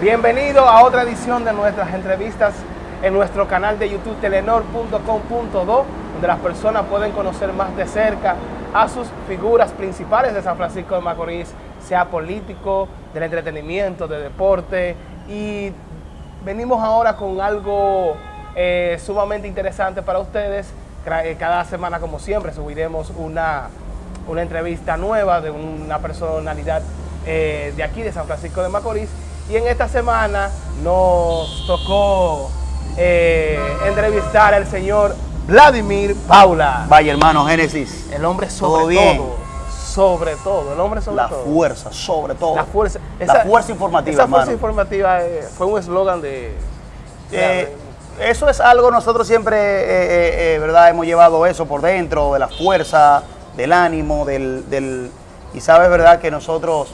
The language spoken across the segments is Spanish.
Bienvenido a otra edición de nuestras entrevistas en nuestro canal de YouTube telenor.com.do, donde las personas pueden conocer más de cerca a sus figuras principales de San Francisco de Macorís, sea político, del entretenimiento, de deporte. Y venimos ahora con algo eh, sumamente interesante para ustedes. Eh, cada semana, como siempre, subiremos una, una entrevista nueva de una personalidad eh, de aquí, de San Francisco de Macorís. Y en esta semana nos tocó eh, entrevistar al señor Vladimir Paula. Vaya hermano, Génesis. El hombre sobre todo. Sobre todo, el hombre sobre la todo. La fuerza, sobre todo. La fuerza. la fuerza informativa, Esa fuerza informativa eh, fue un eslogan de... Eh, eso es algo nosotros siempre, ¿verdad? Hemos llevado eso por dentro, de la fuerza, del ánimo, del... del y sabes, ¿verdad? Que nosotros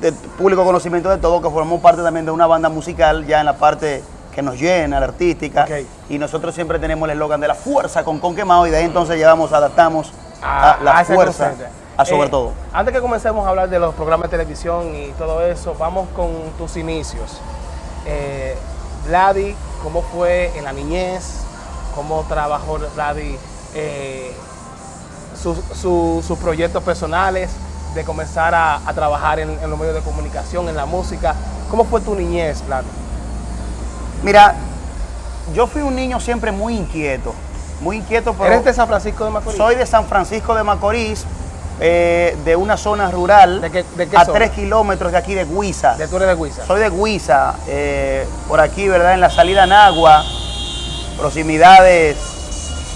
de público conocimiento de todo, que formamos parte también de una banda musical ya en la parte que nos llena, la artística. Y nosotros siempre tenemos el eslogan de la fuerza con con quemado y de ahí entonces llevamos, adaptamos a, la fuerza a sobre eh, todo. Antes que comencemos a hablar de los programas de televisión y todo eso, vamos con tus inicios. Eh, Vladi, ¿cómo fue en la niñez? ¿Cómo trabajó Vladi eh, sus proyectos personales? De comenzar a, trabajar en, los medios de comunicación, en la música. ¿Cómo fue tu niñez, Vlad? Mira, yo fui un niño siempre muy inquieto, muy inquieto. Pero ¿Eres de San Francisco de Macorís? Soy de San Francisco de Macorís, eh, de una zona rural, ¿De qué, a tres kilómetros de aquí de Guisa. ¿De tú eres de Guisa? Soy de Guisa, eh, por aquí, ¿verdad? En la salida Nagua, proximidades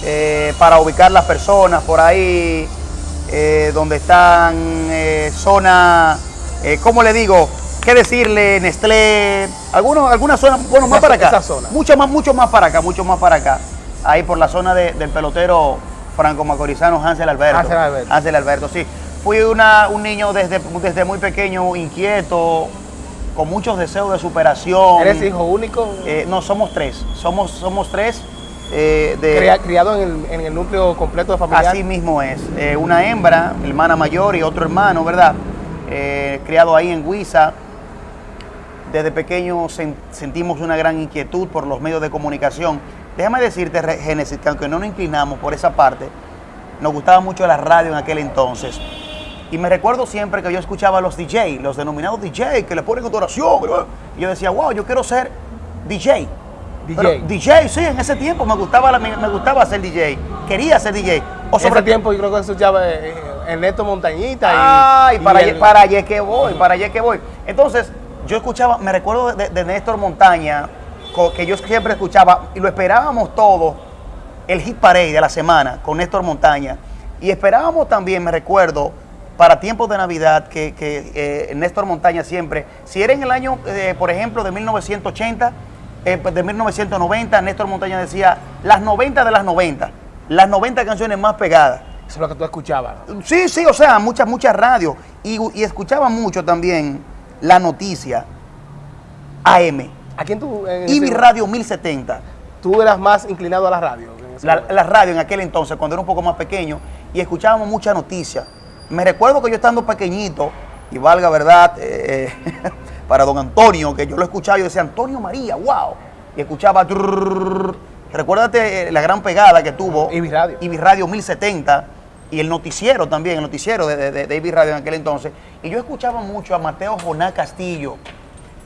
eh, para ubicar las personas, por ahí eh, donde están eh, zona, eh, ¿cómo le digo? ¿Qué decirle? Nestlé, algunos, algunas zonas, bueno, más para acá. zona. Mucho más, mucho más para acá, mucho más para acá. Ahí por la zona del pelotero franco-macorizano Hansel Alberto. Hansel Alberto. Hansel Alberto, sí. Fui una, un niño desde, desde muy pequeño, inquieto, con muchos deseos de superación. ¿Eres hijo único? Eh, no, somos tres. Somos, somos tres eh, criado en el, núcleo completo de familia. Así mismo es. Eh, una hembra, hermana mayor y otro hermano, ¿verdad? Eh, criado ahí en Huiza. Desde pequeño sentimos una gran inquietud por los medios de comunicación. Déjame decirte, Génesis, que aunque no nos inclinamos por esa parte, nos gustaba mucho la radio en aquel entonces. Y me recuerdo siempre que yo escuchaba a los DJ, los denominados DJ, que le ponen oración. Y yo decía, wow, yo quiero ser DJ. DJ. DJ, sí, en ese tiempo me gustaba, me, gustaba ser DJ. Quería ser DJ. O sobre ese tiempo yo creo que escuchaba eh, el Neto Montañita. Ay, para, allá, para allá que voy, para allá que voy. Entonces, yo escuchaba, me recuerdo de, Néstor Montaña, que yo siempre escuchaba, y lo esperábamos todos, el hit parade de la semana con Néstor Montaña. Y esperábamos también, me recuerdo, para tiempos de Navidad, que, eh, Néstor Montaña siempre, si era en el año, eh, por ejemplo, de 1980, eh, pues, de 1990, Néstor Montaña decía, las 90 de las 90, las 90 canciones más pegadas. Eso es lo que tú escuchabas. Sí, sí, o sea, muchas, muchas radios. Y, escuchaba mucho también la noticia AM. ¿A quién tú? Mi Radio 1070. ¿Tú eras más inclinado a la radio? La, la, radio en aquel entonces, cuando era un poco más pequeño, y escuchábamos mucha noticia. Me recuerdo que yo estando pequeñito, y valga verdad, eh, para don Antonio, que yo lo escuchaba, yo decía, Antonio María, wow. Y escuchaba, recuérdate eh, la gran pegada que tuvo. Ibi Radio. Radio 1070 y el noticiero también, el noticiero de, de, Radio en aquel entonces. Y yo escuchaba mucho a Mateo Joná Castillo,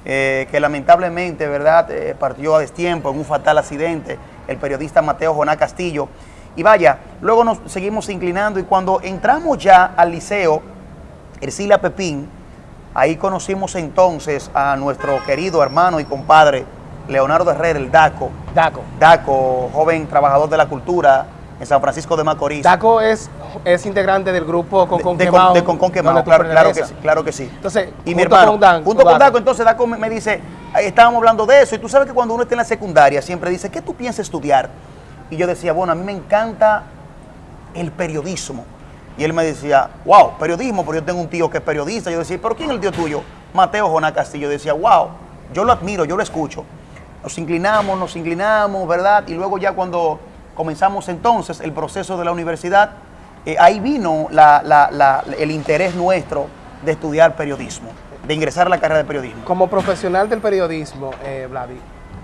eh, que lamentablemente, ¿verdad?, eh, partió a destiempo en un fatal accidente, el periodista Mateo Joná Castillo. Y vaya, luego nos seguimos inclinando y cuando entramos ya al liceo, Ercilia Pepín, Ahí conocimos entonces a nuestro querido hermano y compadre Leonardo Herrera, el DACO. DACO. DACO, joven trabajador de la cultura en San Francisco de Macorís. DACO es, es integrante del grupo Con Con de. De Con Con Quemao, claro, claro, que sí, claro que sí. Entonces, y mi hermano, con junto con DACO, entonces DACO me, dice, estábamos hablando de eso, y tú sabes que cuando uno está en la secundaria siempre dice, ¿qué tú piensas estudiar? Y yo decía, bueno, a mí me encanta el periodismo. Y él me decía, wow, periodismo, pero yo tengo un tío que es periodista. Yo decía, ¿pero quién es el tío tuyo? Mateo Joná Castillo. Yo decía, wow, yo lo admiro, yo lo escucho. Nos inclinamos, nos inclinamos, ¿verdad? Y luego ya cuando comenzamos entonces el proceso de la universidad, eh, ahí vino el interés nuestro de estudiar periodismo. de ingresar a la carrera de periodismo. Como profesional del periodismo, eh,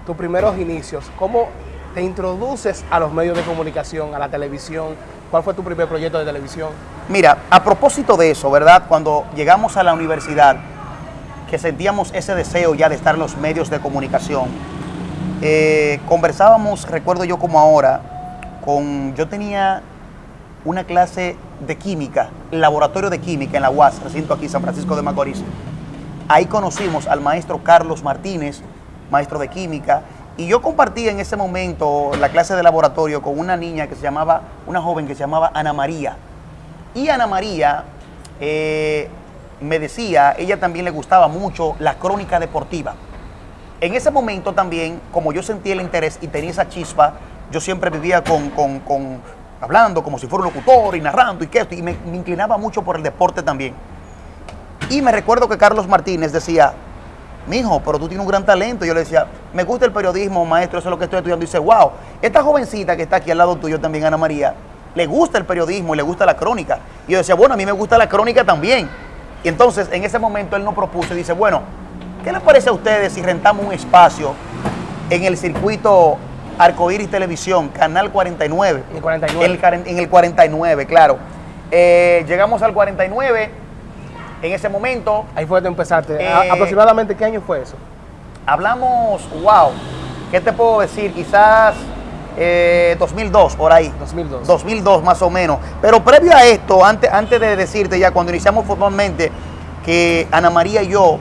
tus primeros inicios, ¿cómo te introduces a los medios de comunicación, a la televisión? ¿Cuál fue tu primer proyecto de televisión? Mira, a propósito de eso, ¿verdad? Cuando llegamos a la universidad, que sentíamos ese deseo ya de estar en los medios de comunicación, eh, conversábamos, recuerdo yo como ahora, con, yo tenía una clase de química, laboratorio de química en la UAS, recinto aquí San Francisco de Macorís. Ahí conocimos al maestro Carlos Martínez, maestro de química, y yo compartí en ese momento la clase de laboratorio con una niña que se llamaba, una joven que se llamaba Ana María. Y Ana María eh, me decía, ella también le gustaba mucho la crónica deportiva. En ese momento también, como yo sentía el interés y tenía esa chispa, yo siempre vivía con, con, hablando como si fuera un locutor y narrando y que esto, y me, me inclinaba mucho por el deporte también. Y me recuerdo que Carlos Martínez decía, mijo, pero tú tienes un gran talento. Yo le decía, me gusta el periodismo, maestro, eso es lo que estoy estudiando. Y dice, wow, esta jovencita que está aquí al lado tuyo también, Ana María, le gusta el periodismo y le gusta la crónica. Y yo decía, bueno, a mí me gusta la crónica también. Y entonces, en ese momento, él nos propuso y dice, bueno, ¿qué les parece a ustedes si rentamos un espacio en el circuito Arcoíris Televisión, Canal 49? En el 49. En el, 49, claro. Eh, llegamos al 49 en ese momento. Ahí fue donde empezaste. Eh, ¿Aproximadamente qué año fue eso? Hablamos, wow, ¿qué te puedo decir? Quizás 2002, eh, por ahí. 2002. 2002 más o menos. Pero previo a esto, antes, antes de decirte ya, cuando iniciamos formalmente, que Ana María y yo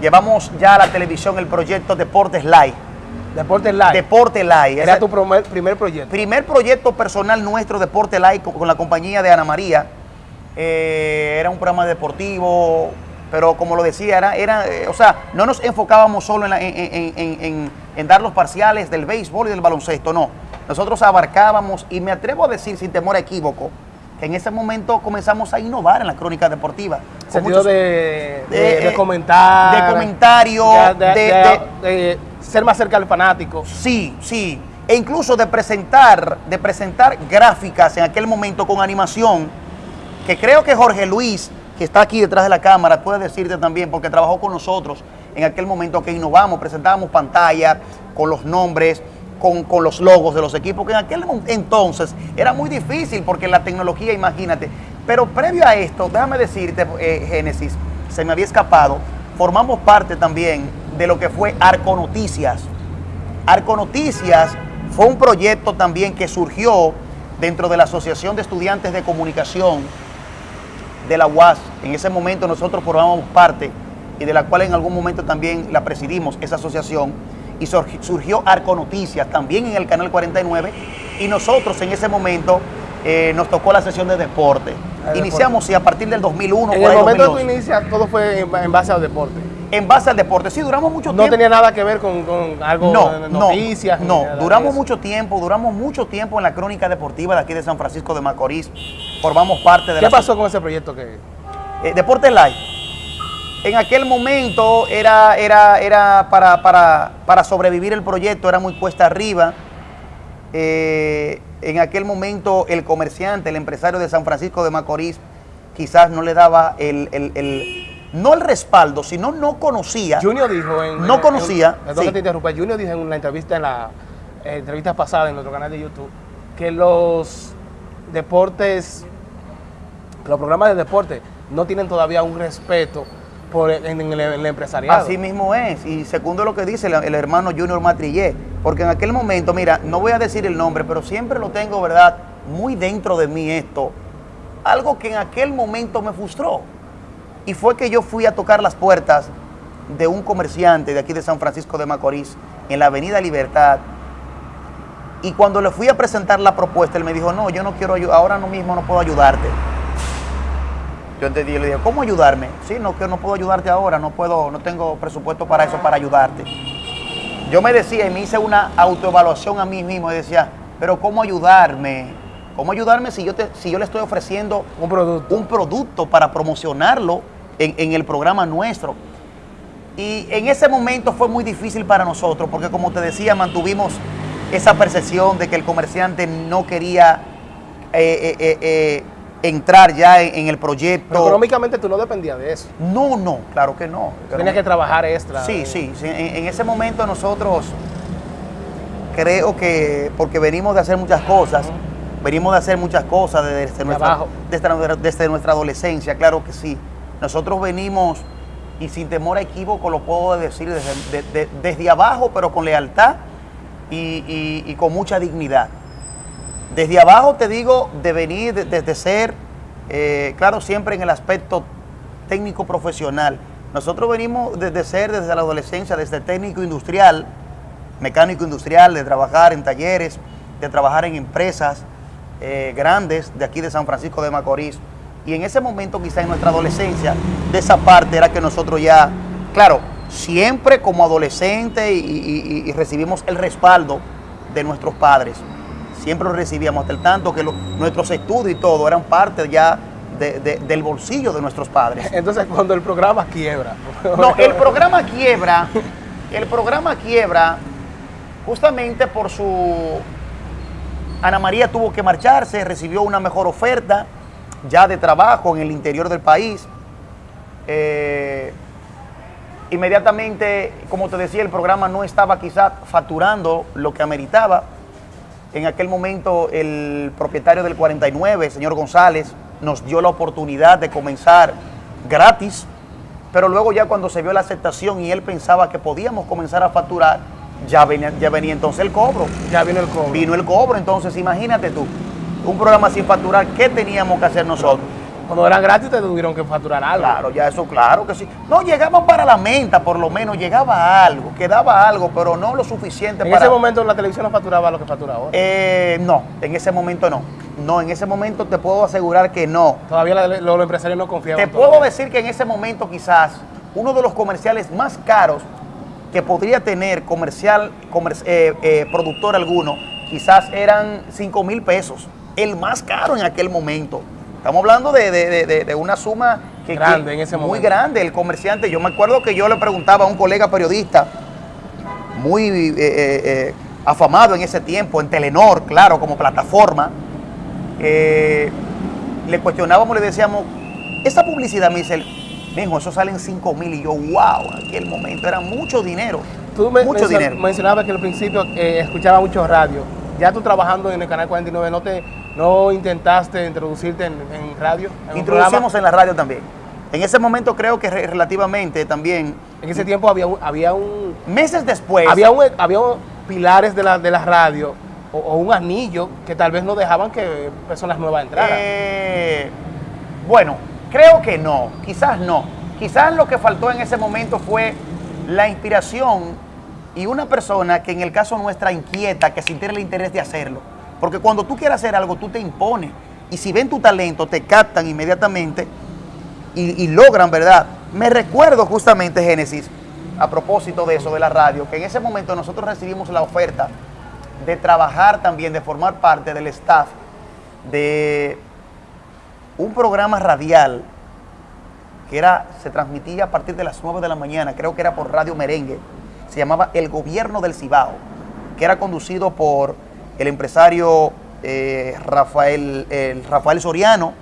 llevamos ya a la televisión el proyecto Deportes Live. Deportes Live. Deporte Live. Era tu primer proyecto. Primer proyecto personal nuestro, Deporte Live, con, la compañía de Ana María. Eh, era un programa deportivo, pero como lo decía, era, era eh, o sea, no nos enfocábamos solo en, en, dar los parciales del béisbol y del baloncesto, no. Nosotros abarcábamos, y me atrevo a decir sin temor a equívoco, que en ese momento comenzamos a innovar en la crónica deportiva. Sentido de, de, comentar. De comentario. De, ser más cerca del fanático. Sí, sí. E incluso de presentar, de presentar gráficas en aquel momento con animación que creo que Jorge Luis, que está aquí detrás de la cámara, puede decirte también, porque trabajó con nosotros en aquel momento que innovamos, presentábamos pantalla con los nombres, con, los logos de los equipos, que en aquel entonces era muy difícil porque la tecnología, imagínate. Pero previo a esto, déjame decirte, eh, Génesis, se me había escapado, formamos parte también de lo que fue Arco Noticias. Arco Noticias fue un proyecto también que surgió dentro de la Asociación de Estudiantes de Comunicación de la UAS. En ese momento nosotros formábamos parte y de la cual en algún momento también la presidimos, esa asociación, y surgió Arco Noticias también en el Canal 49 y nosotros en ese momento eh, nos tocó la sesión de deporte. Iniciamos y a partir del 2001. En el momento de tu inicia todo fue en base al deporte en base al deporte. Sí, duramos mucho tiempo. No tenía nada que ver con, algo de noticias. No, no duramos mucho tiempo, duramos mucho tiempo en la crónica deportiva de aquí de San Francisco de Macorís. Formamos parte de ¿Qué pasó con ese proyecto que eh, Deportes Live? En aquel momento era, era, era para, para, sobrevivir el proyecto, era muy cuesta arriba. Eh, en aquel momento el comerciante, el empresario de San Francisco de Macorís, quizás no le daba el no el respaldo, sino no conocía. Junior dijo en... No conocía. Perdón te interrumpa. Junior dijo en una entrevista, en la entrevista pasada en nuestro canal de YouTube, que los deportes, los programas de deporte no tienen todavía un respeto por en, el, empresariado. Así mismo es, y segundo lo que dice el, hermano Junior Matrillé, porque en aquel momento, mira, no voy a decir el nombre, pero siempre lo tengo, ¿verdad? Muy dentro de mí esto, algo que en aquel momento me frustró. Y fue que yo fui a tocar las puertas de un comerciante de aquí de San Francisco de Macorís, en la Avenida Libertad. Y cuando le fui a presentar la propuesta, él me dijo, no, yo no quiero ayudar, ahora no mismo no puedo ayudarte. Yo entendí, le dije, ¿cómo ayudarme? Sí, no, que no puedo ayudarte ahora, no puedo, no tengo presupuesto para eso, para ayudarte. Yo me decía y me hice una autoevaluación a mí mismo y decía, pero ¿cómo ayudarme? ¿Cómo ayudarme si yo, te, si yo le estoy ofreciendo un producto. un producto para promocionarlo en, el programa nuestro. Y en ese momento fue muy difícil para nosotros, porque como te decía, mantuvimos esa percepción de que el comerciante no quería eh, eh, eh, entrar ya en, el proyecto. Pero económicamente tú no dependías de eso. No, no, claro que no. Tienes que trabajar extra. Sí, sí, En, ese momento nosotros creo que, porque venimos de hacer muchas cosas, venimos de hacer muchas cosas desde, nuestra, desde, nuestra adolescencia, claro que sí. Nosotros venimos, y sin temor a equívoco lo puedo decir, desde, desde abajo, pero con lealtad y con mucha dignidad. Desde abajo te digo de venir, desde ser, eh, claro, siempre en el aspecto técnico profesional. Nosotros venimos desde ser, desde la adolescencia, desde técnico industrial, mecánico industrial, de trabajar en talleres, de trabajar en empresas eh, grandes de aquí de San Francisco de Macorís. Y en ese momento, quizá en nuestra adolescencia, de esa parte era que nosotros ya, claro, siempre como adolescente y recibimos el respaldo de nuestros padres siempre lo recibíamos, hasta el tanto que nuestros estudios y todo eran parte ya del bolsillo de nuestros padres. Entonces, cuando el programa quiebra. No, el programa quiebra, el programa quiebra justamente por su... Ana María tuvo que marcharse, recibió una mejor oferta ya de trabajo en el interior del país. Eh, inmediatamente, como te decía, el programa no estaba quizás facturando lo que ameritaba en aquel momento el propietario del 49, señor González, nos dio la oportunidad de comenzar gratis, pero luego ya cuando se vio la aceptación y él pensaba que podíamos comenzar a facturar, ya venía, ya venía entonces el cobro. Ya vino el cobro. Vino el cobro, entonces imagínate tú, un programa sin facturar, ¿qué teníamos que hacer nosotros? Cuando eran gratis te tuvieron que facturar algo. Claro, ya eso claro que sí. No, llegaban para la menta, por lo menos, llegaba algo, quedaba algo, pero no lo suficiente ¿En para... ese momento la televisión no facturaba lo que factura ahora? Eh, no, en ese momento no. No, en ese momento te puedo asegurar que no. Todavía los empresarios no confiaban. Te puedo decir que en ese momento quizás uno de los comerciales más caros que podría tener comercial, eh, eh, productor alguno, quizás eran 5 mil pesos. El más caro en aquel momento. Estamos hablando de, una suma que, grande en ese muy grande. El comerciante, yo me acuerdo que yo le preguntaba a un colega periodista muy eh, eh, eh, afamado en ese tiempo, en Telenor, claro, como plataforma, le cuestionábamos, le decíamos, esa publicidad, me dice, mijo, eso salen 5 mil y yo, wow, en aquel momento era mucho dinero. Tú mucho dinero. mencionabas que al principio escuchaba mucho radio. Ya tú trabajando en el Canal 49, ¿no te ¿No intentaste introducirte en, radio? Introducimos en la radio también. En ese momento creo que relativamente también... En ese tiempo había un... Había un meses después... Había, un, había pilares de la, de la radio o, un anillo que tal vez no dejaban que personas nuevas entraran. Eh, bueno, creo que no, quizás no. Quizás lo que faltó en ese momento fue la inspiración y una persona que en el caso nuestra inquieta, que sintiera el interés de hacerlo porque cuando tú quieres hacer algo, tú te impones. Y si ven tu talento, te captan inmediatamente y, logran, ¿verdad? Me recuerdo justamente, Génesis, a propósito de eso, de la radio, que en ese momento nosotros recibimos la oferta de trabajar también, de formar parte del staff de un programa radial que era, se transmitía a partir de las 9 de la mañana, creo que era por Radio Merengue, se llamaba El Gobierno del Cibao, que era conducido por el empresario eh, Rafael, Rafael Soriano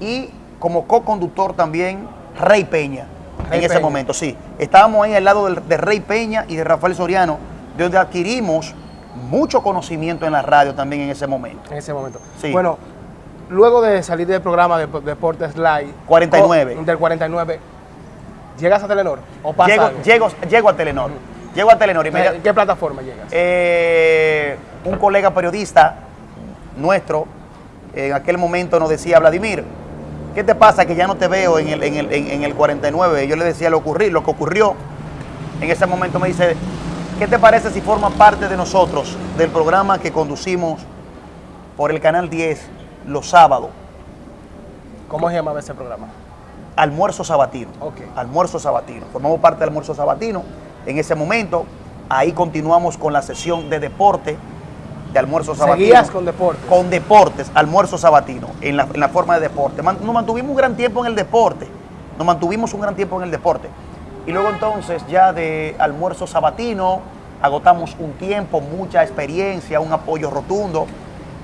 y como co-conductor también Rey Peña en ese momento, sí. Estábamos ahí al lado de, Rey Peña y de Rafael Soriano, de donde adquirimos mucho conocimiento en la radio también en ese momento. En ese momento. Sí. Bueno, luego de salir del programa de Deportes Live. 49. del 49, ¿llegas a Telenor? ¿O pasa llego, llego, a Telenor. Llego a Telenor. Y ¿En qué plataforma llegas? Eh, un colega periodista nuestro en aquel momento nos decía, Vladimir, ¿qué te pasa que ya no te veo en el, en el, 49? Yo le decía lo, ocurrí, lo que ocurrió. En ese momento me dice, ¿qué te parece si forma parte de nosotros, del programa que conducimos por el Canal 10 los sábados? ¿Cómo se llamaba ese programa? Almuerzo Sabatino. Almuerzo Sabatino. Formamos parte del Almuerzo Sabatino. En ese momento, ahí continuamos con la sesión de deporte de almuerzo sabatino. ¿Seguías con deportes? Con deportes, almuerzo sabatino, en la, forma de deporte. nos mantuvimos un gran tiempo en el deporte. Nos mantuvimos un gran tiempo en el deporte. Y luego entonces ya de almuerzo sabatino, agotamos un tiempo, mucha experiencia, un apoyo rotundo.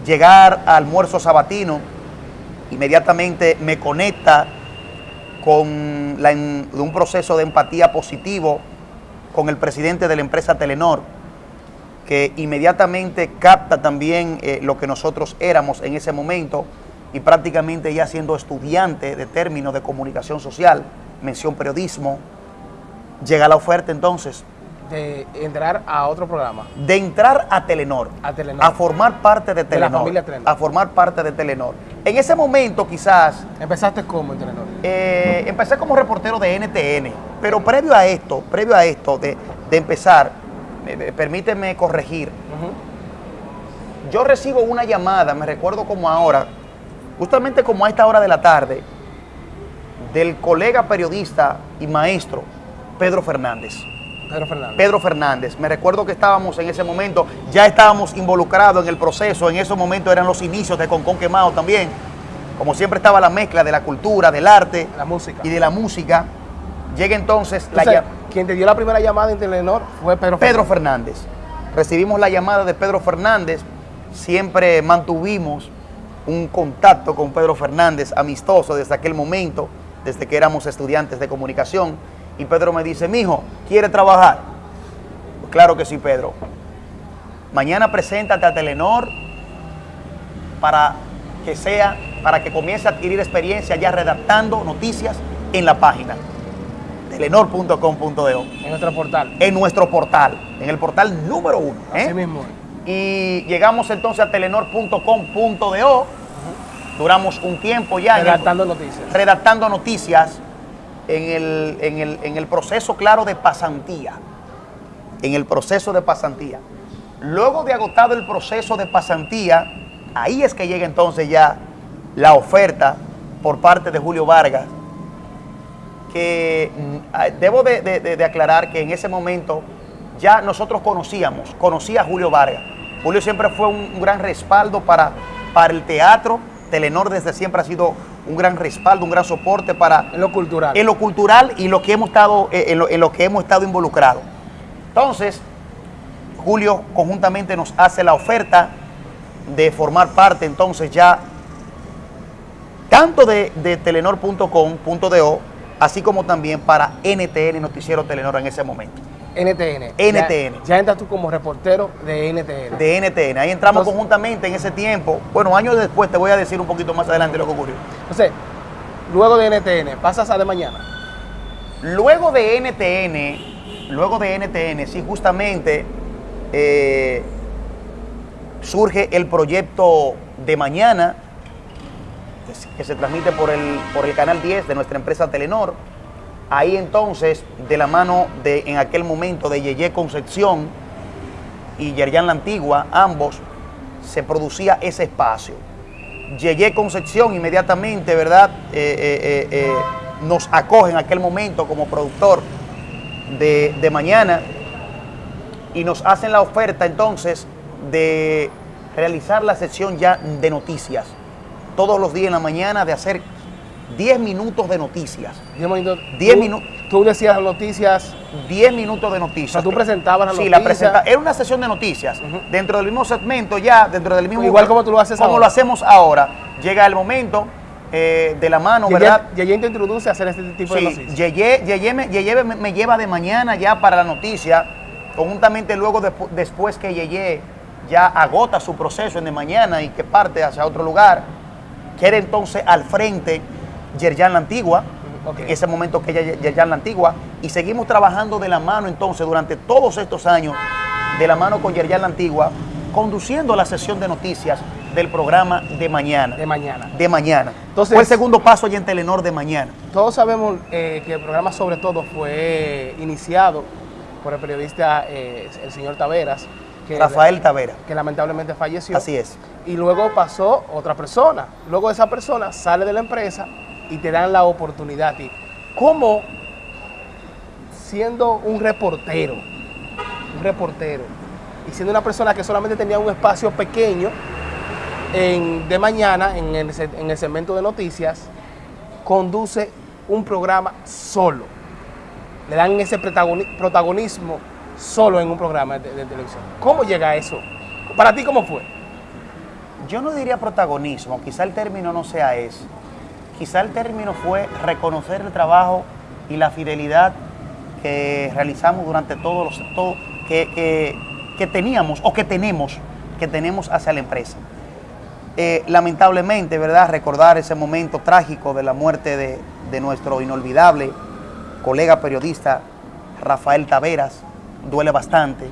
Llegar a almuerzo sabatino, inmediatamente me conecta con la en- un proceso de empatía positivo con el presidente de la empresa Telenor, que inmediatamente capta también eh, lo que nosotros éramos en ese momento y prácticamente ya siendo estudiante de términos de comunicación social, mención periodismo, llega la oferta entonces De entrar a otro programa. de entrar a Telenor, A Telenor. a formar parte de la Telenor, familia Telenor. a formar parte de Telenor. En ese momento quizás ¿Empezaste como en Telenor? eh, empecé como reportero de NTN, pero previo a esto, previo a esto de, de empezar, eh, eh, permíteme corregir, yo recibo una llamada, me recuerdo como ahora, justamente como a esta hora de la tarde, del colega periodista y maestro Pedro Fernández. Pedro Fernández. Pedro Fernández. Me recuerdo que estábamos en ese momento, ya estábamos involucrados en el proceso, en esos momentos eran los inicios de Concón Quemado también. Como siempre estaba la mezcla de la cultura, del arte La música. y de la música. Llega entonces la Entonces, llam- quien te dio la primera llamada en Telenor fue Pedro. Fernández. Recibimos la llamada de Pedro Fernández. Siempre mantuvimos un contacto con Pedro Fernández amistoso desde aquel momento, desde que éramos estudiantes de comunicación. Y Pedro me dice, mijo, ¿quiere trabajar? Pues claro que sí, Pedro. Mañana preséntate a Telenor para que sea, para que comience a adquirir experiencia ya redactando noticias en la página telenor.com.de En nuestro portal. en nuestro portal, en el portal número uno. ¿eh? Así mismo. Y llegamos entonces a telenor.com.do. Duramos un tiempo ya en el- Redactando noticias. redactando noticias en el, en, el, en el proceso, claro, de pasantía. En el proceso de pasantía. Luego de agotado el proceso de pasantía, ahí es que llega entonces ya la oferta por parte de Julio Vargas, que mm, ah, debo de, de- aclarar que en ese momento ya nosotros conocíamos, conocía a Julio Vargas. Julio siempre fue un, un gran respaldo para, para el teatro. Telenor desde siempre ha sido un gran respaldo, un gran soporte para En lo cultural. en lo cultural y lo que hemos estado, eh, en, lo, en lo que hemos estado involucrados. Entonces, Julio conjuntamente nos hace la oferta de formar parte entonces ya tanto de, de telenor.com.do, así como también para NTN Noticiero Telenor en ese momento. NTN. NTN. Ya, ya entras tú como reportero de NTN. De NTN. Ahí entramos Entonces- conjuntamente en ese tiempo. Bueno, años después te voy a decir un poquito más adelante lo que ocurrió. Entonces, luego de NTN, pasas a de mañana. Luego de NTN, luego de NTN, sí, justamente eh, surge el proyecto de mañana, que se- que se transmite por el, por el canal 10 de nuestra empresa Telenor. Ahí entonces, de la mano de, en aquel momento, de Yeye Concepción y Yerjan La Antigua, ambos, se producía ese espacio. Yeye Concepción inmediatamente, ¿verdad? Eh, eh, eh, nos acoge en aquel momento como productor de, de mañana y nos hacen la oferta entonces de realizar la sesión ya de noticias. Todos los días en la mañana de hacer 10 minutos de noticias. Diez minutos. Diez Tú- minu- Tú decías las noticias. 10 minutos de noticias. O sea, tú presentabas las Sí, la noticias. presenta Era una sesión de noticias. Dentro del mismo segmento, ya, dentro del mismo. Igual como tú lo haces Como ahora. lo hacemos ahora. Llega el momento eh, de la mano, ¿verdad? Yeye te introduce a hacer este tipo de Sí, noticias. Yeye, Yeye me, Yeye me- me lleva de mañana ya para la noticia, conjuntamente luego despu- después que Yeye ya agota su proceso en de mañana y que parte hacia otro lugar, queda entonces al frente Yerjan La Antigua, en ese momento que ella Yerjan La Antigua, y seguimos trabajando de la mano entonces durante todos estos años, de la mano con Yerjan La Antigua, conduciendo la sesión de noticias del programa de mañana. De mañana. De mañana. Entonces- Fue el segundo paso allá en Telenor de mañana. Todos sabemos eh, que el programa sobre todo fue iniciado por el periodista eh, el señor Taveras, que, Rafael Tavera. que lamentablemente falleció. Así es. Y luego pasó otra persona. Luego esa persona sale de la empresa y te dan la oportunidad a ti. ¿Cómo siendo un reportero, un reportero, y siendo una persona que solamente tenía un espacio pequeño en, de mañana en el, en el segmento de noticias, conduce un programa solo? Le dan ese protagoni- protagonismo solo en un programa de, televisión. ¿Cómo llega eso? Para ti, ¿cómo fue? yo no diría protagonismo, quizá el término no sea ese. Quizá el término fue reconocer el trabajo y la fidelidad que realizamos durante todos los todo, que, que, teníamos o que tenemos, que tenemos hacia la empresa. Eh, lamentablemente, ¿verdad? Recordar ese momento trágico de la muerte de, de nuestro inolvidable colega periodista Rafael Taveras, duele bastante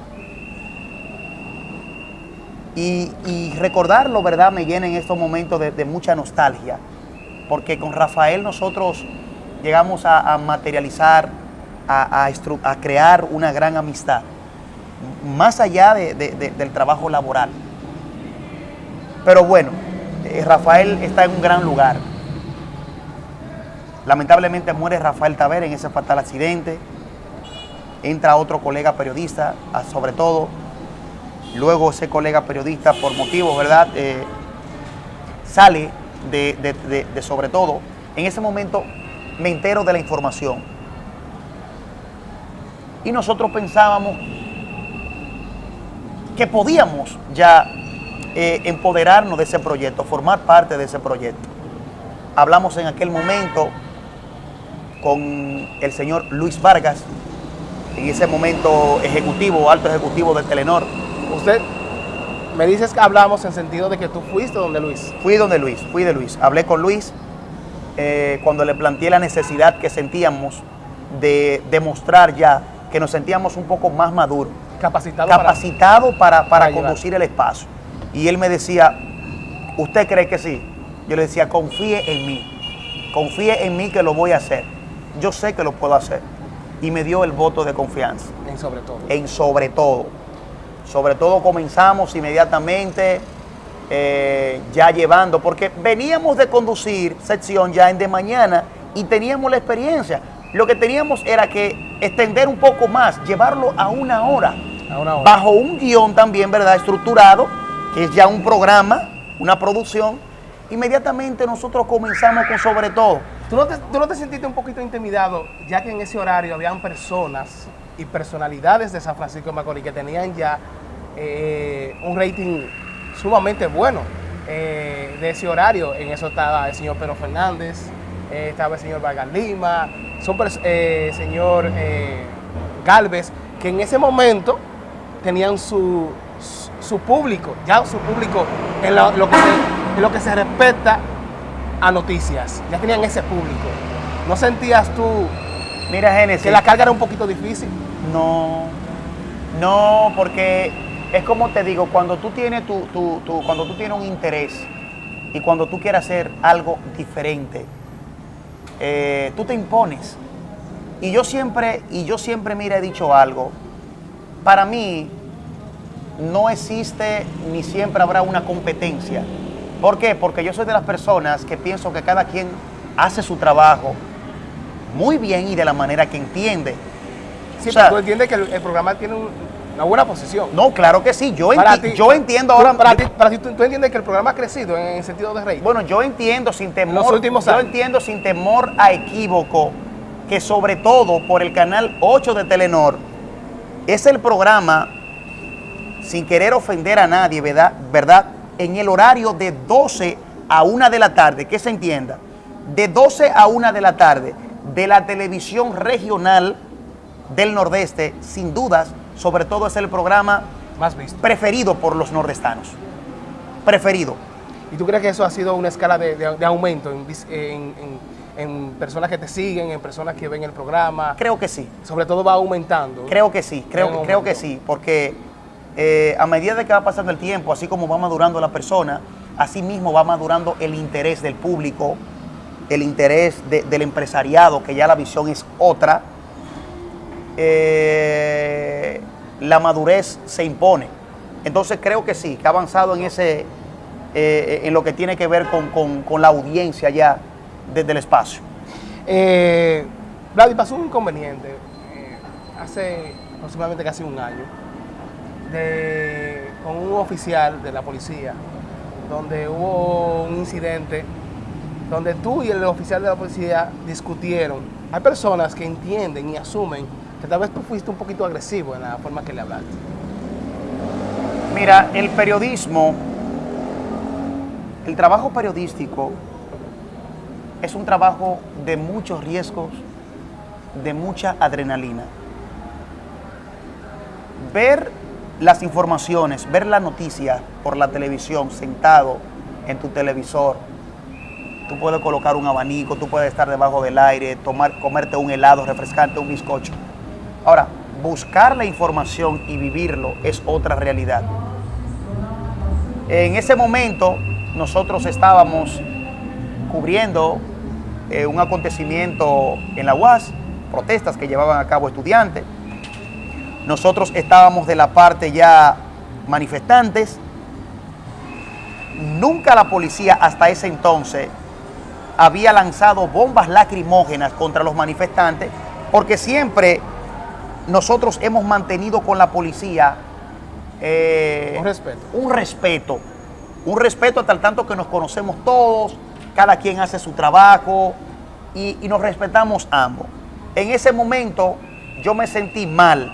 y, recordarlo, ¿verdad? Me llena en estos momentos de, mucha nostalgia, porque con Rafael nosotros llegamos a, materializar, a, crear una gran amistad, más allá del trabajo laboral. Pero bueno, eh, Rafael está en un gran lugar. Lamentablemente muere Rafael Taver en ese fatal accidente. Entra otro colega periodista, sobre todo Luego ese colega periodista, por motivos, ¿verdad? Eh, sale de, sobre todo. En ese momento me entero de la información. Y nosotros pensábamos que podíamos ya eh, empoderarnos de ese proyecto, formar parte de ese proyecto. Hablamos en aquel momento con el señor Luis Vargas, en ese momento ejecutivo, alto ejecutivo de Telenor, Usted me dices que hablamos en sentido de que tú fuiste donde Luis. Fui donde Luis, fui de Luis. Hablé con Luis eh, cuando le planteé la necesidad que sentíamos de demostrar ya que nos sentíamos un poco más maduros. Capacitado, capacitado para, para, conducir el espacio. Y él me decía, ¿usted cree que sí? Yo le decía, confíe en mí. Confíe en mí que lo voy a hacer. Yo sé que lo puedo hacer. Y me dio el voto de confianza. En sobre todo. En sobre todo. Sobre todo comenzamos inmediatamente eh, ya llevando, porque veníamos de conducir sección ya en de mañana y teníamos la experiencia. Lo que teníamos era que extender un poco más, llevarlo a una hora, a una hora. bajo un guion también, ¿verdad? Estructurado, que es ya un programa, una producción. Inmediatamente nosotros comenzamos con sobre todo. ¿Tú no, te, ¿Tú no te sentiste un poquito intimidado, ya que en ese horario habían personas y personalidades de San Francisco de Macorís que tenían ya eh, un rating sumamente bueno eh, de ese horario. En eso estaba el señor Pedro Fernández, eh, estaba el señor Vargas Lima, son, señor Galvez, que en ese momento tenían su, su, público, ya su público en lo, que se, en lo que se respecta a noticias, ya tenían ese público. ¿No sentías tú Mira, Génesis. Que la carga era un poquito difícil. No, no, porque es como te digo, cuando tú tienes tu, cuando tú tienes un interés y cuando tú quieres hacer algo diferente, eh, tú te impones. Y yo siempre, y yo siempre, mira, he dicho algo. Para mí, no existe ni siempre habrá una competencia. ¿Por qué? Porque yo soy de las personas que pienso que cada quien hace su trabajo muy bien y de la manera que entiende. Sí, o tú entiendes que el, programa tiene una buena posición. No, claro que sí. Yo, yo entiendo ahora. Para, ti, para ti tú, entiendes que el programa ha crecido en, el sentido de rey. Bueno, yo entiendo sin temor. Los últimos Yo entiendo sin temor a equívoco que, sobre todo por el canal 8 de Telenor, es el programa, sin querer ofender a nadie, ¿verdad? ¿verdad? En el horario de 12 a 1 de la tarde, que se entienda, de 12 a 1 de la tarde, de la televisión regional del Nordeste, sin dudas, sobre todo es el programa más visto. preferido por los nordestanos. Preferido. ¿Y tú crees que eso ha sido una escala de, aumento en, personas que te siguen, en personas que ven el programa? Creo que sí. Sobre todo va aumentando. Creo que sí, creo, creo que sí, porque eh, a medida de que va pasando el tiempo, así como va madurando la persona, así mismo va madurando el interés del público, el interés del empresariado, que ya la visión es otra, eh, la madurez se impone. Entonces creo que sí, que ha avanzado en ese, eh, en lo que tiene que ver con, la audiencia ya desde el espacio. Eh, pasó un inconveniente eh, hace aproximadamente casi un año con un oficial de la policía, donde hubo un incidente donde tú y el oficial de la policía discutieron. Hay personas que entienden y asumen que tal vez tú fuiste un poquito agresivo en la forma que le hablaste. Mira, el periodismo el trabajo periodístico es un trabajo de muchos riesgos, de mucha adrenalina. Ver las informaciones, ver la noticia por la televisión, sentado en tu televisor, tú puedes colocar un abanico, tú puedes estar debajo del aire, tomar, comerte un helado refrescante, un bizcocho. Ahora, buscar la información y vivirlo es otra realidad. En ese momento nosotros estábamos cubriendo eh, un acontecimiento en la UAS, protestas que llevaban a cabo estudiantes. Nosotros estábamos de la parte ya manifestantes. Nunca la policía hasta ese entonces había lanzado bombas lacrimógenas contra los manifestantes, porque siempre nosotros hemos mantenido con la policía eh, un respeto. Un respeto. Un respeto hasta el tanto que nos conocemos todos, cada quien hace su trabajo y, y nos respetamos ambos. En ese momento yo me sentí mal,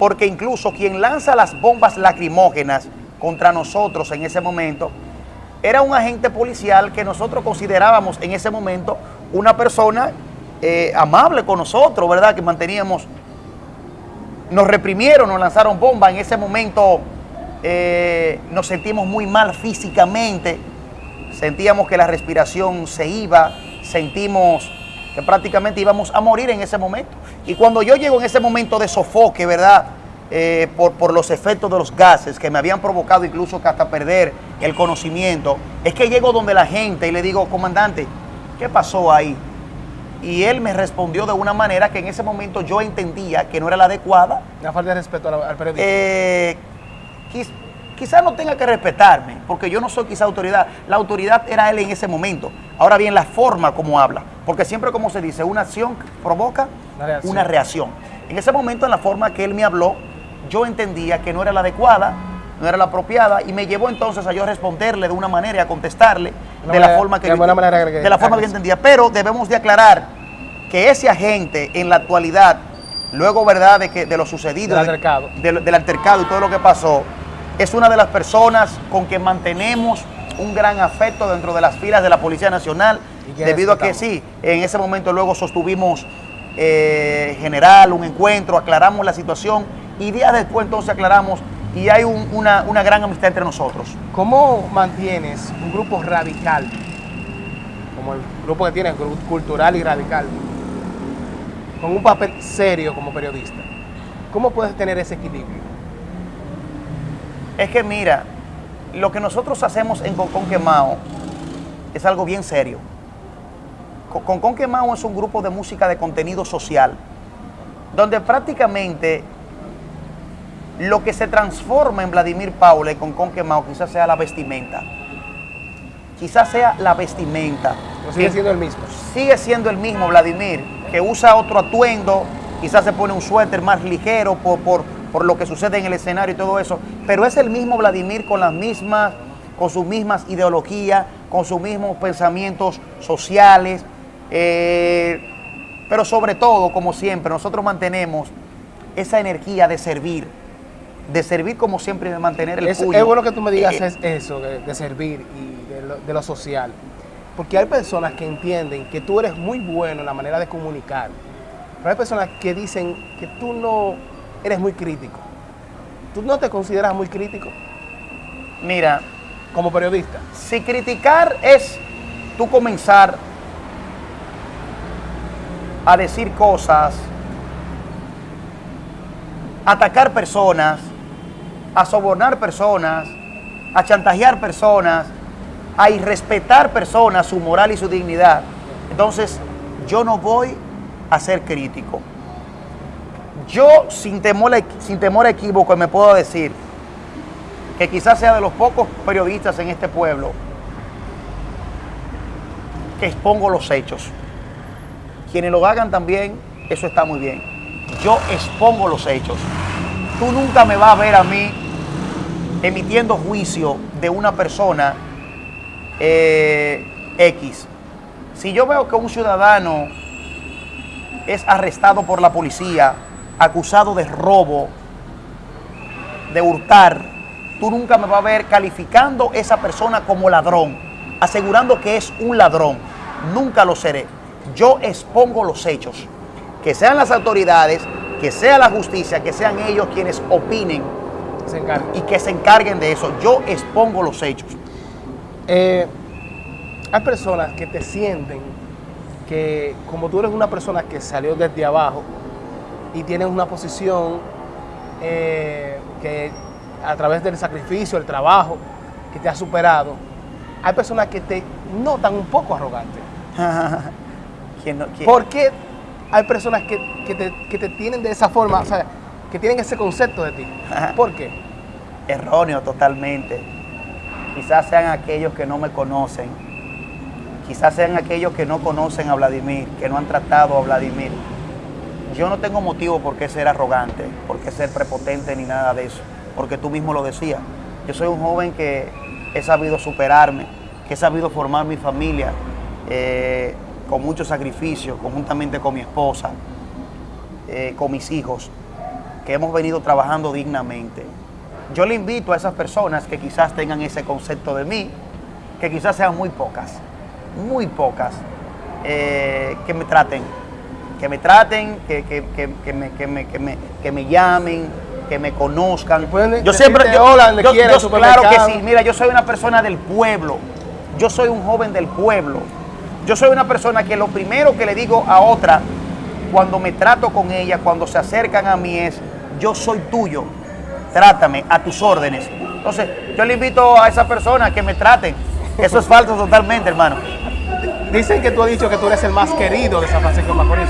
porque incluso quien lanza las bombas lacrimógenas contra nosotros en ese momento era un agente policial que nosotros considerábamos en ese momento una persona eh, amable con nosotros, ¿verdad? Que manteníamos, nos reprimieron, nos lanzaron bombas, en ese momento eh, nos sentimos muy mal físicamente, sentíamos que la respiración se iba, sentimos que prácticamente íbamos a morir en ese momento. Y cuando yo llego en ese momento de sofoque, ¿verdad? Eh, por, por, los efectos de los gases que me habían provocado incluso que hasta perder el conocimiento, es que llego donde la gente y le digo, comandante, ¿qué pasó ahí? Y él me respondió de una manera que en ese momento yo entendía que no era la adecuada. La falta de respeto al, periodista. Eh, quizás no tenga que respetarme, porque yo no soy quizá autoridad. La autoridad era él en ese momento. Ahora bien, la forma como habla, porque siempre como se dice, una acción provoca reacción. Una reacción. En ese momento, en la forma que él me habló, yo entendía que no era la adecuada, no era la apropiada y me llevó entonces a yo responderle de una manera y a contestarle de, la forma que, de, de la forma que yo entendía. Pero debemos de aclarar que ese agente en la actualidad, luego verdad de que de lo sucedido, del altercado, del altercado y todo lo que pasó, es una de las personas con que mantenemos un gran afecto dentro de las filas de la Policía Nacional, debido a que sí, en ese momento luego sostuvimos eh, general, un encuentro, aclaramos la situación y días después entonces aclaramos y hay una, gran amistad entre nosotros. ¿Cómo mantienes un grupo radical, como el grupo que tienes, cultural y radical, con un papel serio como periodista? ¿Cómo puedes tener ese equilibrio? Es que mira, lo que nosotros hacemos en Concon Quemao es algo bien serio. Concon Quemao es un grupo de música de contenido social, donde prácticamente lo que se transforma en Vladimir Paula y con Conquemao quizás sea la vestimenta. Quizás sea la vestimenta. sigue siendo el mismo. Sigue siendo el mismo Vladimir, que usa otro atuendo, quizás se pone un suéter más ligero por, por, lo que sucede en el escenario y todo eso, pero es el mismo Vladimir con las mismas, con sus mismas ideologías, con sus mismos pensamientos sociales, eh, pero sobre todo, como siempre, nosotros mantenemos esa energía de servir, de servir como siempre y de mantener el es, Es bueno que tú me digas eh, eso, de, servir y de lo, social. Porque hay personas que entienden que tú eres muy bueno en la manera de comunicar. Pero hay personas que dicen que tú no eres muy crítico. ¿Tú no te consideras muy crítico? Mira. Como periodista. Si criticar es tú comenzar a decir cosas, atacar personas, a sobornar personas, a chantajear personas, a irrespetar personas, su moral y su dignidad. Entonces, yo no voy a ser crítico. Yo, sin temor, sin temor a equívoco, me puedo decir que quizás sea de los pocos periodistas en este pueblo que expongo los hechos. Quienes lo hagan también, eso está muy bien. Yo expongo los hechos. Tú nunca me vas a ver a mí emitiendo juicio de una persona eh, X. Si yo veo que un ciudadano es arrestado por la policía, acusado de robo, de hurtar, tú nunca me vas a ver calificando esa persona como ladrón. asegurando que es un ladrón. Nunca lo seré. Yo expongo los hechos. Que sean las autoridades, que sea la justicia, que sean ellos quienes opinen Se y que se encarguen de eso. Yo expongo los hechos. Eh, hay personas que te sienten que como tú eres una persona que salió desde abajo y tienes una posición eh, que a través del sacrificio, el trabajo, que te ha superado, hay personas que te notan un poco arrogante. ¿Quién no- quién- ¿Por qué hay personas que, que te, que te tienen de esa forma, o sea, que tienen ese concepto de ti? ¿Por qué? Erróneo totalmente. Quizás sean aquellos que no me conocen. Quizás sean aquellos que no conocen a Vladimir, que no han tratado a Vladimir. Yo no tengo motivo por qué ser arrogante, por qué ser prepotente ni nada de eso, porque tú mismo lo decías. Yo soy un joven que he sabido superarme, que he sabido formar mi familia eh, con mucho sacrificio, conjuntamente con mi esposa, eh, con mis hijos, que hemos venido trabajando dignamente. Yo le invito a esas personas que quizás tengan ese concepto de mí, que quizás sean muy pocas, muy pocas, eh, que me traten, que me traten, que, que- que- que me, que me- que me- que me llamen, que me conozcan. Yo siempre, yo, hola yo- yo- claro que sí, mira, yo soy una persona del pueblo, yo soy un joven del pueblo, yo soy una persona que lo primero que le digo a otra cuando me trato con ella, cuando se acercan a mí es, yo soy tuyo, trátame a tus órdenes. Entonces, yo le invito a esa persona a que me traten. Eso es falso totalmente, hermano. Dicen que tú has dicho que tú eres el más querido de San Francisco de Macorís.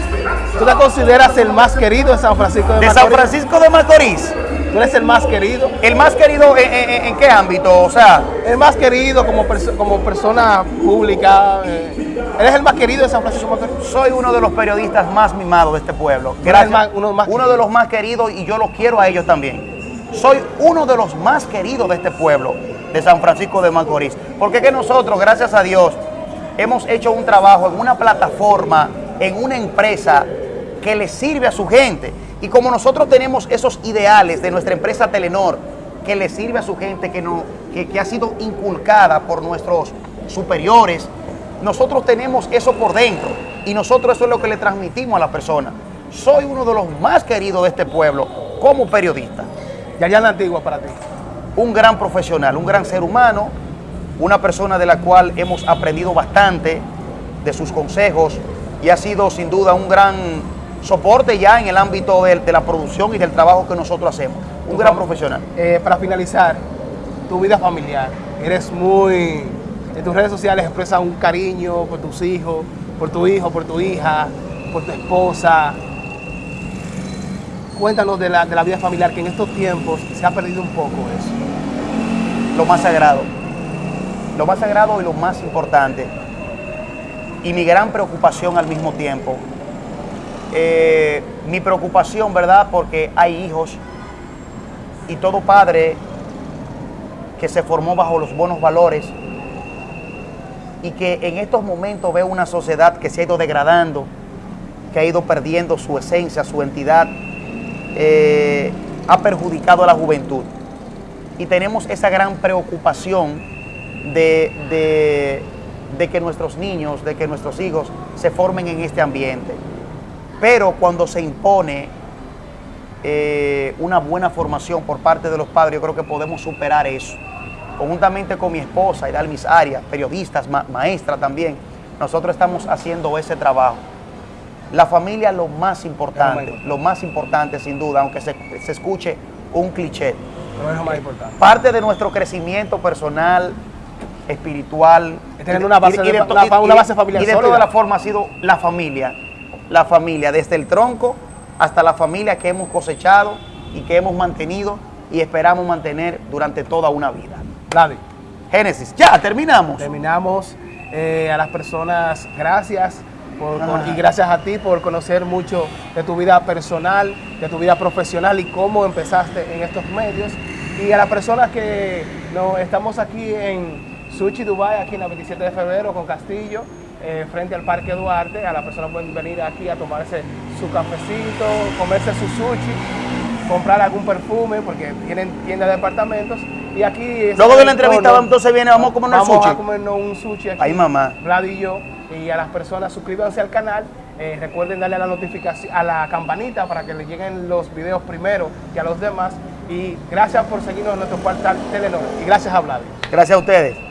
¿Tú te consideras el más querido de San Francisco de, De Macorís? San Francisco de Macorís, ¿Tú eres el más querido? el más querido, ¿en, en- en qué ámbito? O sea, El más querido como, perso- como persona pública. eh, ¿Eres el más querido de San Francisco de Macorís? soy uno de los periodistas más mimados de este pueblo. más- uno más uno de los más queridos y yo los quiero a ellos también. Soy uno de los más queridos de este pueblo, de San Francisco de Macorís. Porque es que nosotros, gracias a Dios, hemos hecho un trabajo en una plataforma, en una empresa que le sirve a su gente. Y como nosotros tenemos esos ideales de nuestra empresa Telenor, que le sirve a su gente, que, no, que, que ha sido inculcada por nuestros superiores, nosotros tenemos eso por dentro. Y nosotros eso es lo que le transmitimos a la persona. Soy uno de los más queridos de este pueblo como periodista Yariana Antigua para ti. un gran profesional, un gran ser humano, una persona de la cual hemos aprendido bastante de sus consejos y ha sido sin duda un gran soporte ya en el ámbito de, de la producción y del trabajo que nosotros hacemos. Un gran profesional. Eh, para finalizar, tu vida familiar. Eres muy. En tus redes sociales expresas un cariño por tus hijos, por tu hijo, por tu hija, por tu esposa. Cuéntanos de la, de la vida familiar, que en estos tiempos se ha perdido un poco eso. Lo más sagrado. Lo más sagrado y lo más importante. Y mi gran preocupación al mismo tiempo. Eh, mi preocupación, ¿verdad? Porque hay hijos y todo padre que se formó bajo los buenos valores y que en estos momentos ve una sociedad que se ha ido degradando, que ha ido perdiendo su esencia, su entidad, eh, ha perjudicado a la juventud. Y tenemos esa gran preocupación de, que nuestros niños, de que nuestros hijos se formen en este ambiente. Pero cuando se impone eh, una buena formación por parte de los padres, yo creo que podemos superar eso. Conjuntamente con mi esposa y Dalmis Arias, periodistas, ma- maestra también, nosotros estamos haciendo ese trabajo. La familia es lo más importante, lo más importante sin duda, aunque se, se escuche un cliché. No es lo más importante. Parte de nuestro crecimiento personal, espiritual, Es tener una base de- una una base familiar y de toda la forma ha sido la familia, la familia, desde el tronco hasta la familia que hemos cosechado y que hemos mantenido y esperamos mantener durante toda una vida. Vladi, Génesis, ya terminamos. terminamos. Eh, a las personas, gracias. por- por- y gracias a ti por conocer mucho de tu vida personal, de tu vida profesional y cómo empezaste en estos medios. Y a las personas que no, estamos aquí en Sushi Dubai, aquí en la 27 de febrero con Castillo, eh, frente al Parque Duarte, a las personas pueden venir aquí a tomarse su cafecito, comerse su sushi, comprar algún perfume, porque tienen tienda de departamentos. Y aquí... Luego de la entrevista, entonces viene, vamos a comernos vamos sushi. Vamos a comernos un sushi aquí. Ay, mamá. Vlad y yo. Y a las personas, suscríbanse al canal. Eh, recuerden darle a la notificación, a la campanita para que les lleguen los videos primero que a los demás. Y gracias por seguirnos en nuestro portal Telenor. Y gracias a Vlad. Gracias a ustedes.